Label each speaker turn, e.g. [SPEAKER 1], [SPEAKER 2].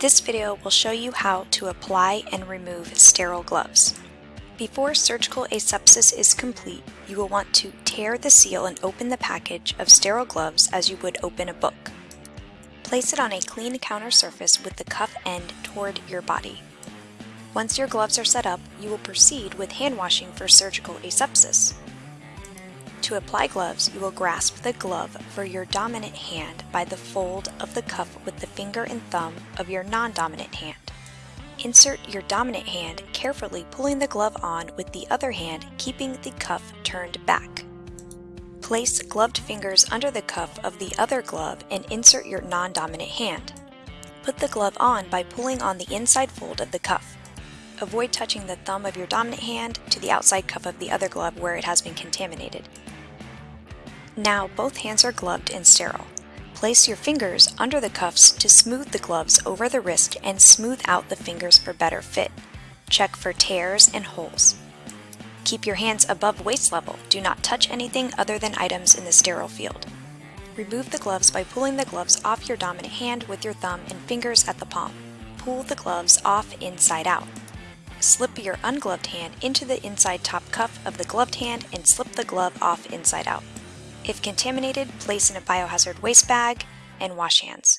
[SPEAKER 1] This video will show you how to apply and remove sterile gloves. Before surgical asepsis is complete, you will want to tear the seal and open the package of sterile gloves as you would open a book. Place it on a clean counter surface with the cuff end toward your body. Once your gloves are set up, you will proceed with hand washing for surgical asepsis. To apply gloves, you will grasp the glove for your dominant hand by the fold of the cuff with the finger and thumb of your non-dominant hand. Insert your dominant hand, carefully pulling the glove on with the other hand, keeping the cuff turned back. Place gloved fingers under the cuff of the other glove and insert your non-dominant hand. Put the glove on by pulling on the inside fold of the cuff. Avoid touching the thumb of your dominant hand to the outside cuff of the other glove where it has been contaminated. Now both hands are gloved and sterile. Place your fingers under the cuffs to smooth the gloves over the wrist and smooth out the fingers for better fit. Check for tears and holes. Keep your hands above waist level. Do not touch anything other than items in the sterile field. Remove the gloves by pulling the gloves off your dominant hand with your thumb and fingers at the palm. Pull the gloves off inside out. Slip your ungloved hand into the inside top cuff of the gloved hand and slip the glove off inside out. If contaminated, place in a biohazard waste bag and wash hands.